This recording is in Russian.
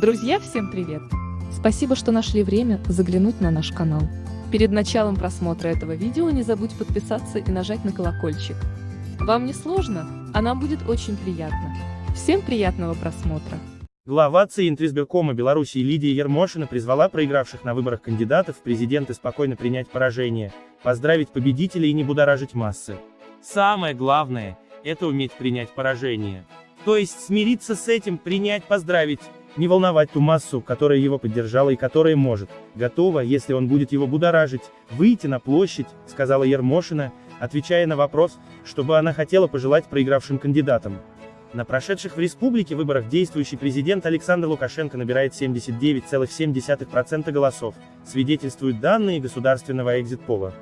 Друзья, всем привет! Спасибо, что нашли время заглянуть на наш канал. Перед началом просмотра этого видео не забудь подписаться и нажать на колокольчик. Вам не сложно, а нам будет очень приятно. Всем приятного просмотра! Глава ЦИ Интризбиркома Беларуси Лидия Ермошина призвала проигравших на выборах кандидатов в президенты спокойно принять поражение, поздравить победителей и не будоражить массы. Самое главное – это уметь принять поражение. То есть смириться с этим, принять, поздравить, не волновать ту массу, которая его поддержала и которая может, готова, если он будет его будоражить, выйти на площадь, сказала Ермошина, отвечая на вопрос, чтобы она хотела пожелать проигравшим кандидатам. На прошедших в республике выборах действующий президент Александр Лукашенко набирает 79,7% голосов, свидетельствуют данные государственного экзитпола.